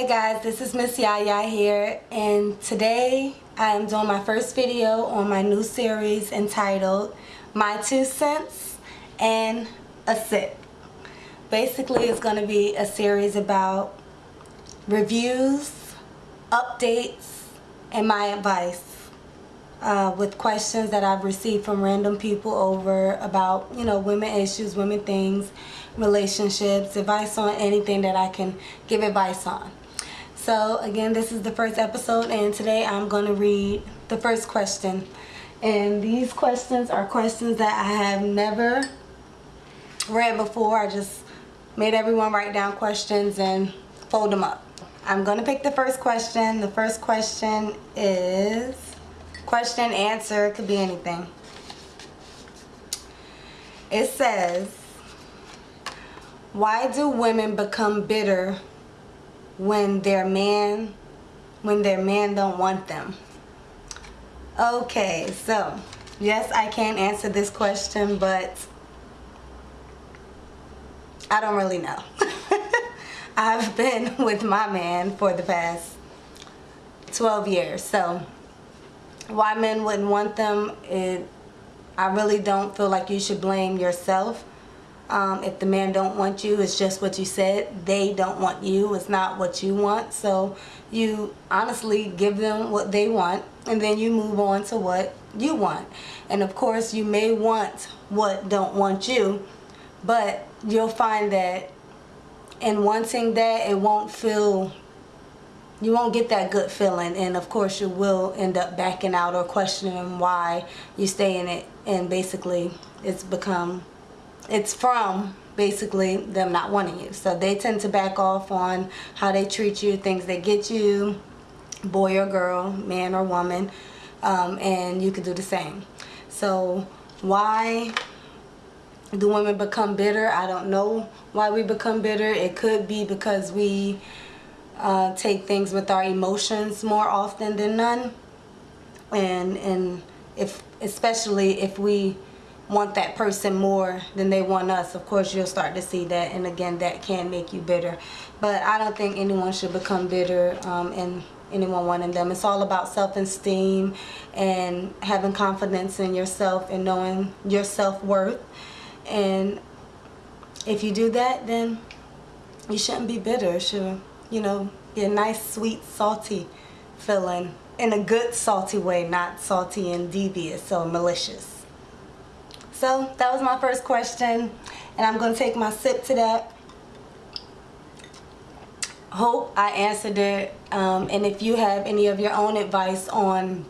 guys, this is Miss Yaya here and today I am doing my first video on my new series entitled My Two Cents and a Sip. Basically it's going to be a series about reviews, updates, and my advice uh, with questions that I've received from random people over about, you know, women issues, women things, relationships, advice on anything that I can give advice on. So again, this is the first episode and today I'm going to read the first question. And these questions are questions that I have never read before. I just made everyone write down questions and fold them up. I'm going to pick the first question. The first question is question, answer, could be anything. It says, why do women become bitter when their man when their man don't want them. Okay so yes I can answer this question but I don't really know. I've been with my man for the past 12 years so why men wouldn't want them it I really don't feel like you should blame yourself um, if the man don't want you, it's just what you said. They don't want you. It's not what you want. So you honestly give them what they want and then you move on to what you want. And of course you may want what don't want you, but you'll find that in wanting that it won't feel you won't get that good feeling and of course you will end up backing out or questioning why you stay in it and basically it's become it's from basically them not wanting you. So they tend to back off on how they treat you, things they get you, boy or girl, man or woman, um, and you could do the same. So why do women become bitter? I don't know why we become bitter. It could be because we uh, take things with our emotions more often than none. And, and if, especially if we want that person more than they want us. Of course you'll start to see that and again that can make you bitter. But I don't think anyone should become bitter um, and anyone wanting them. It's all about self-esteem and having confidence in yourself and knowing your self-worth. And if you do that then you shouldn't be bitter. It should you know be a nice sweet salty feeling in a good salty way not salty and devious or malicious so that was my first question and I'm going to take my sip to that. Hope I answered it um, and if you have any of your own advice on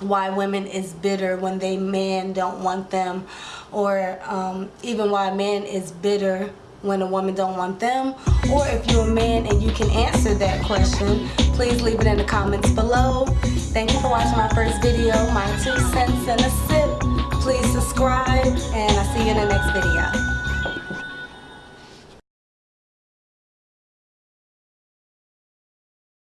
why women is bitter when they man don't want them or um, even why a man is bitter when a woman don't want them or if you're a man and you can answer that question please leave it in the comments below. Thank you for watching my first video. My two cents and a sip please subscribe and I'll see you in the next video.